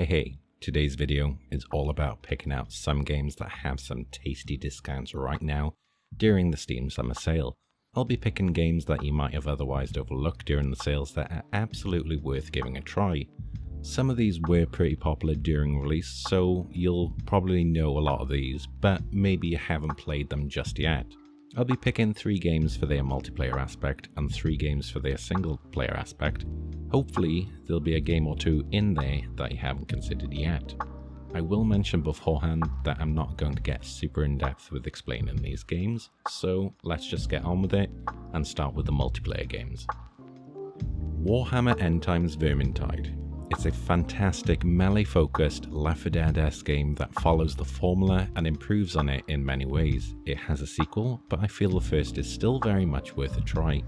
Hey hey, today's video is all about picking out some games that have some tasty discounts right now during the Steam Summer Sale. I'll be picking games that you might have otherwise overlooked during the sales that are absolutely worth giving a try. Some of these were pretty popular during release, so you'll probably know a lot of these, but maybe you haven't played them just yet. I'll be picking 3 games for their multiplayer aspect and 3 games for their single player aspect. Hopefully there'll be a game or two in there that you haven't considered yet. I will mention beforehand that I'm not going to get super in depth with explaining these games, so let's just get on with it and start with the multiplayer games. Warhammer End Times Vermintide it's a fantastic melee-focused Left 4 Dead-esque game that follows the formula and improves on it in many ways. It has a sequel, but I feel the first is still very much worth a try.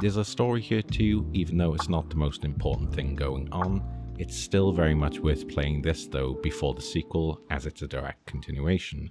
There's a story here too, even though it's not the most important thing going on. It's still very much worth playing this though before the sequel as it's a direct continuation.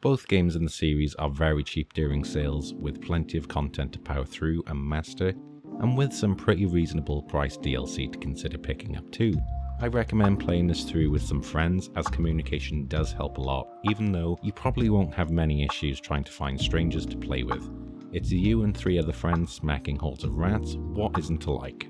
Both games in the series are very cheap during sales with plenty of content to power through and master and with some pretty reasonable price DLC to consider picking up too. I recommend playing this through with some friends as communication does help a lot, even though you probably won't have many issues trying to find strangers to play with. It's you and three other friends smacking hordes of rats, what isn't to like?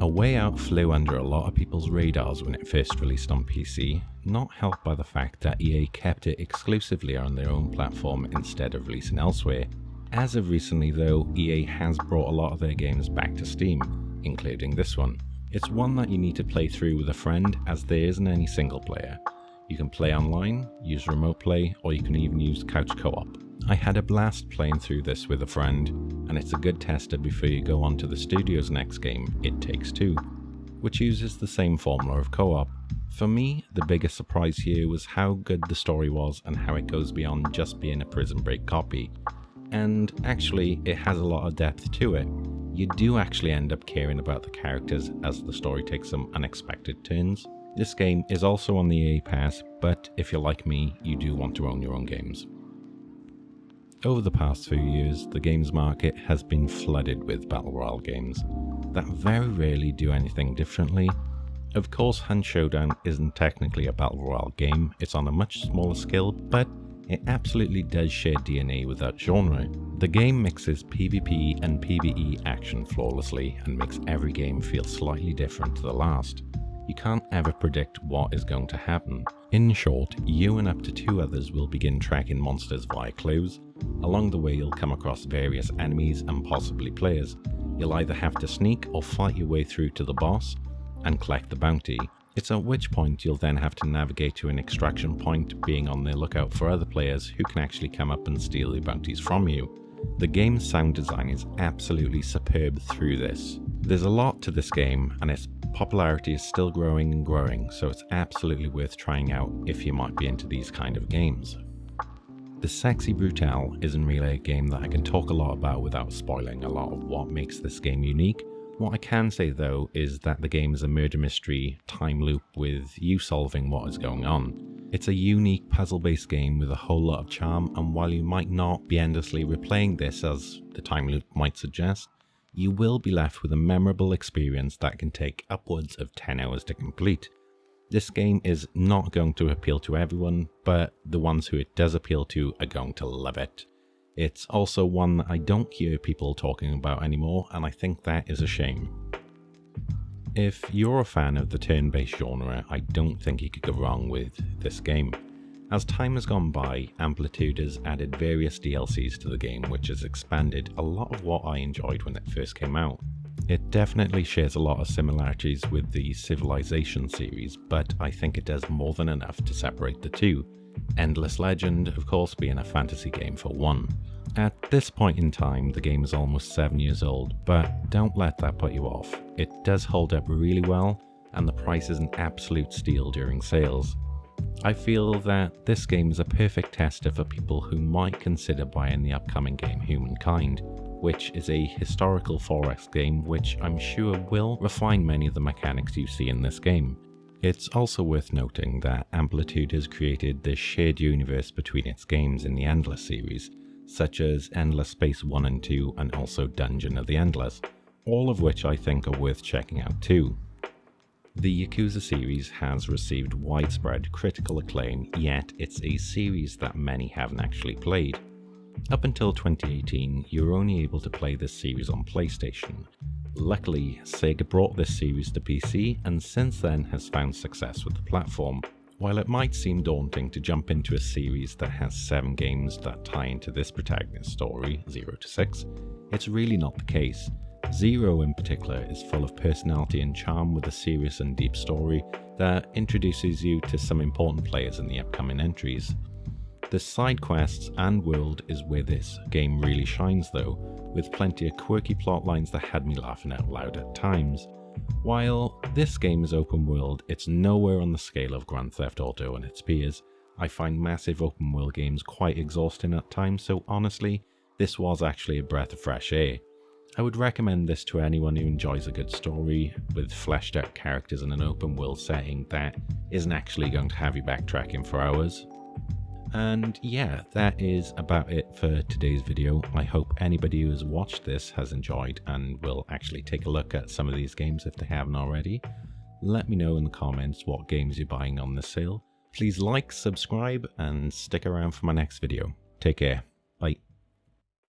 A Way Out flew under a lot of people's radars when it first released on PC, not helped by the fact that EA kept it exclusively on their own platform instead of releasing elsewhere, as of recently though, EA has brought a lot of their games back to Steam, including this one. It's one that you need to play through with a friend as there isn't any single player. You can play online, use remote play, or you can even use couch co-op. I had a blast playing through this with a friend, and it's a good tester before you go on to the studio's next game, It Takes Two, which uses the same formula of co-op. For me, the biggest surprise here was how good the story was and how it goes beyond just being a prison break copy and actually it has a lot of depth to it. You do actually end up caring about the characters as the story takes some unexpected turns. This game is also on the EA Pass, but if you're like me, you do want to own your own games. Over the past few years, the games market has been flooded with Battle Royale games that very rarely do anything differently. Of course, Hunt Showdown isn't technically a Battle Royale game, it's on a much smaller scale, but it absolutely does share DNA with that genre. The game mixes PvP and PvE action flawlessly and makes every game feel slightly different to the last. You can't ever predict what is going to happen. In short, you and up to two others will begin tracking monsters via clues. Along the way you'll come across various enemies and possibly players. You'll either have to sneak or fight your way through to the boss and collect the bounty, it's at which point you'll then have to navigate to an extraction point, being on the lookout for other players who can actually come up and steal the bounties from you. The game's sound design is absolutely superb through this. There's a lot to this game and its popularity is still growing and growing, so it's absolutely worth trying out if you might be into these kind of games. The Sexy Brutale isn't really a game that I can talk a lot about without spoiling a lot of what makes this game unique, what I can say though is that the game is a murder mystery time loop with you solving what is going on. It's a unique puzzle based game with a whole lot of charm and while you might not be endlessly replaying this as the time loop might suggest, you will be left with a memorable experience that can take upwards of 10 hours to complete. This game is not going to appeal to everyone, but the ones who it does appeal to are going to love it. It's also one that I don't hear people talking about anymore, and I think that is a shame. If you're a fan of the turn-based genre, I don't think you could go wrong with this game. As time has gone by, Amplitude has added various DLCs to the game which has expanded a lot of what I enjoyed when it first came out. It definitely shares a lot of similarities with the Civilization series, but I think it does more than enough to separate the two. Endless Legend, of course, being a fantasy game for one. At this point in time, the game is almost 7 years old, but don't let that put you off. It does hold up really well, and the price is an absolute steal during sales. I feel that this game is a perfect tester for people who might consider buying the upcoming game Humankind, which is a historical 4X game which I'm sure will refine many of the mechanics you see in this game. It's also worth noting that Amplitude has created this shared universe between its games in the Endless series, such as Endless Space 1 and 2 and also Dungeon of the Endless, all of which I think are worth checking out too. The Yakuza series has received widespread critical acclaim, yet it's a series that many haven't actually played. Up until 2018, you were only able to play this series on PlayStation. Luckily, Sega brought this series to PC and since then has found success with the platform. While it might seem daunting to jump into a series that has 7 games that tie into this protagonist's story, 0 to 6, it's really not the case. Zero in particular is full of personality and charm with a serious and deep story that introduces you to some important players in the upcoming entries. The side quests and world is where this game really shines though, with plenty of quirky plot lines that had me laughing out loud at times. While this game is open world, it's nowhere on the scale of Grand Theft Auto and its peers. I find massive open world games quite exhausting at times, so honestly, this was actually a breath of fresh air. I would recommend this to anyone who enjoys a good story with fleshed out characters in an open world setting that isn't actually going to have you backtracking for hours. And yeah, that is about it for today's video. I hope anybody who has watched this has enjoyed and will actually take a look at some of these games if they haven't already. Let me know in the comments what games you're buying on the sale. Please like, subscribe, and stick around for my next video. Take care.